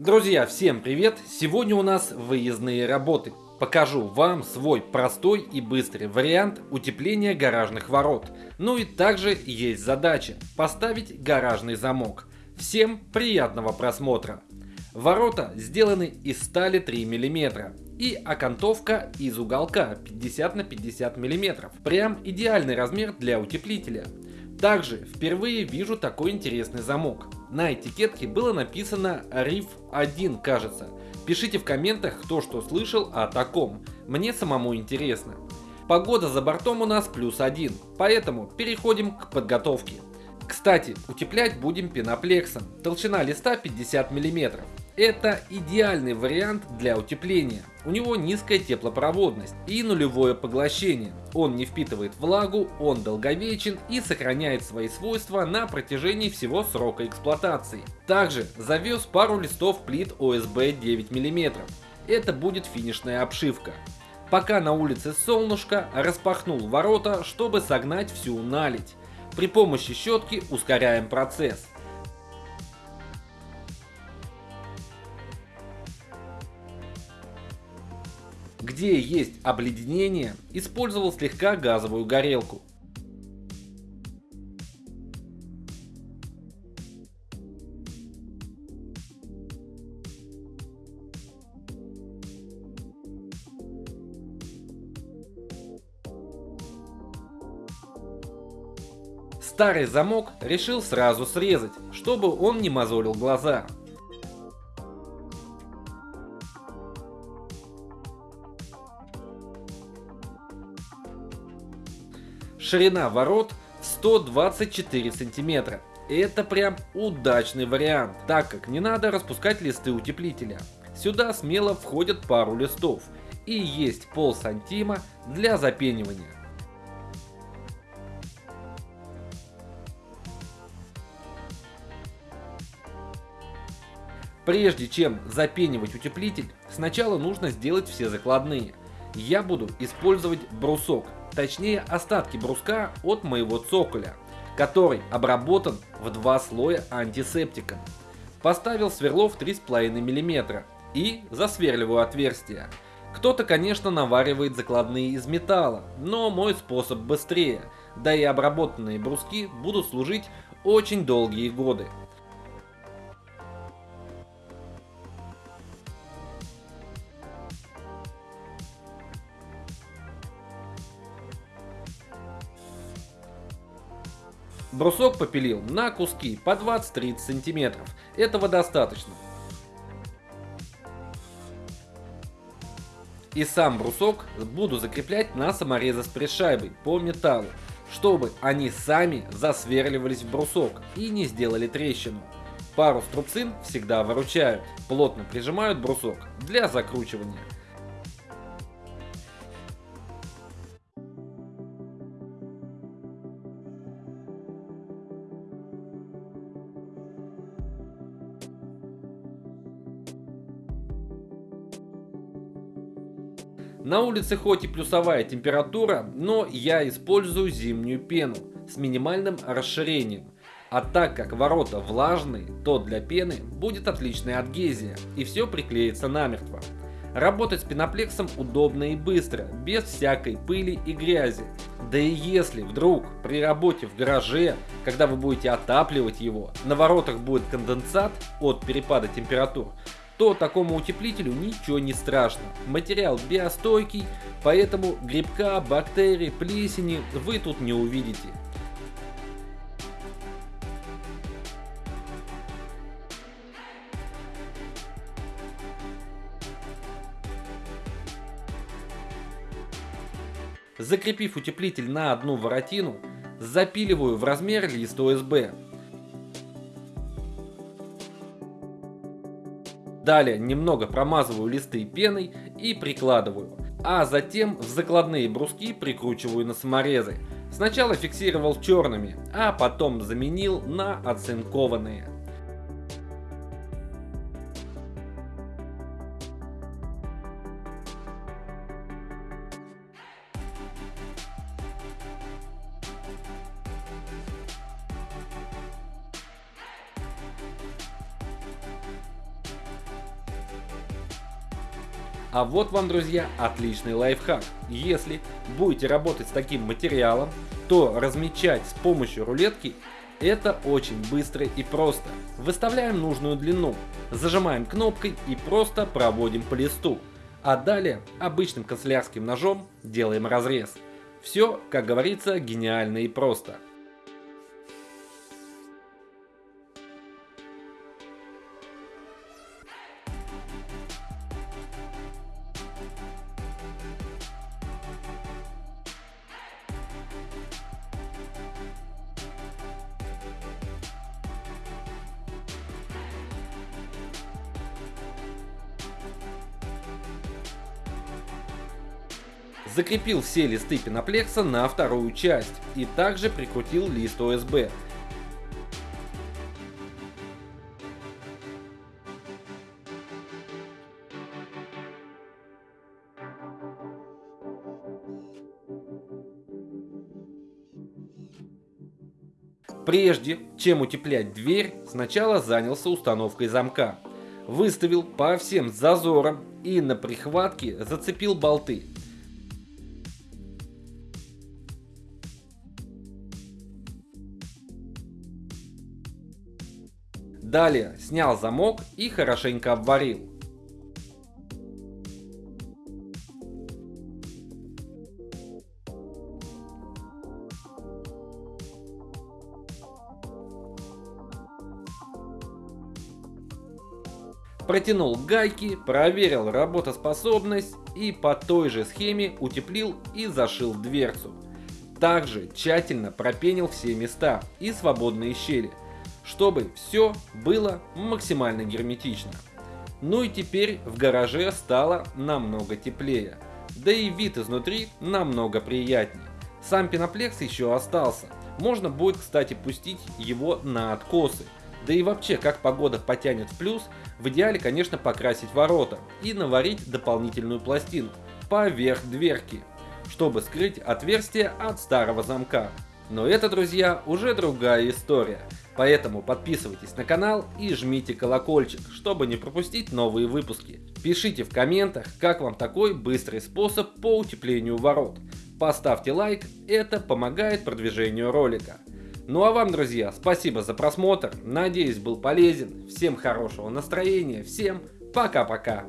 Друзья, всем привет! Сегодня у нас выездные работы. Покажу вам свой простой и быстрый вариант утепления гаражных ворот. Ну и также есть задача поставить гаражный замок. Всем приятного просмотра! Ворота сделаны из стали 3 мм и окантовка из уголка 50 на 50 мм. Прям идеальный размер для утеплителя. Также впервые вижу такой интересный замок. На этикетке было написано RIF 1, кажется. Пишите в комментах, кто что слышал о таком. Мне самому интересно. Погода за бортом у нас плюс один, поэтому переходим к подготовке. Кстати, утеплять будем пеноплексом. Толщина листа 50 мм. Это идеальный вариант для утепления. У него низкая теплопроводность и нулевое поглощение. Он не впитывает влагу, он долговечен и сохраняет свои свойства на протяжении всего срока эксплуатации. Также завез пару листов плит ОСБ 9 мм. Это будет финишная обшивка. Пока на улице солнышко, распахнул ворота, чтобы согнать всю наледь. При помощи щетки ускоряем процесс. Где есть обледенение, использовал слегка газовую горелку. Старый замок решил сразу срезать, чтобы он не мозолил глаза. Ширина ворот 124 сантиметра. Это прям удачный вариант, так как не надо распускать листы утеплителя. Сюда смело входят пару листов и есть пол сантима для запенивания. Прежде чем запенивать утеплитель, сначала нужно сделать все закладные. Я буду использовать брусок, точнее остатки бруска от моего цоколя, который обработан в два слоя антисептиком. Поставил сверло в 3,5 мм и засверливаю отверстие. Кто-то, конечно, наваривает закладные из металла, но мой способ быстрее, да и обработанные бруски будут служить очень долгие годы. Брусок попилил на куски по 20-30 сантиметров. Этого достаточно. И сам брусок буду закреплять на саморезы с пришайбой по металлу, чтобы они сами засверливались в брусок и не сделали трещину. Пару струбцин всегда выручают, плотно прижимают брусок для закручивания. На улице хоть и плюсовая температура, но я использую зимнюю пену с минимальным расширением. А так как ворота влажные, то для пены будет отличная адгезия и все приклеится намертво. Работать с пеноплексом удобно и быстро, без всякой пыли и грязи. Да и если вдруг при работе в гараже, когда вы будете отапливать его, на воротах будет конденсат от перепада температур, то такому утеплителю ничего не страшно. Материал биостойкий, поэтому грибка, бактерий, плесени вы тут не увидите. Закрепив утеплитель на одну воротину, запиливаю в размер лист ОСБ. Далее немного промазываю листы пеной и прикладываю. А затем в закладные бруски прикручиваю на саморезы. Сначала фиксировал черными, а потом заменил на оцинкованные. А вот вам, друзья, отличный лайфхак. Если будете работать с таким материалом, то размечать с помощью рулетки это очень быстро и просто. Выставляем нужную длину, зажимаем кнопкой и просто проводим по листу. А далее обычным канцелярским ножом делаем разрез. Все, как говорится, гениально и просто. Закрепил все листы пеноплекса на вторую часть и также прикрутил лист ОСБ. Прежде чем утеплять дверь, сначала занялся установкой замка. Выставил по всем зазорам и на прихватке зацепил болты. Далее снял замок и хорошенько обварил. Протянул гайки, проверил работоспособность и по той же схеме утеплил и зашил дверцу. Также тщательно пропенил все места и свободные щели чтобы все было максимально герметично. Ну и теперь в гараже стало намного теплее, да и вид изнутри намного приятнее. Сам пеноплекс еще остался, можно будет кстати пустить его на откосы. Да и вообще, как погода потянет в плюс, в идеале конечно покрасить ворота и наварить дополнительную пластинку поверх дверки, чтобы скрыть отверстие от старого замка. Но это, друзья, уже другая история. Поэтому подписывайтесь на канал и жмите колокольчик, чтобы не пропустить новые выпуски. Пишите в комментах, как вам такой быстрый способ по утеплению ворот. Поставьте лайк, это помогает продвижению ролика. Ну а вам, друзья, спасибо за просмотр, надеюсь был полезен, всем хорошего настроения, всем пока-пока.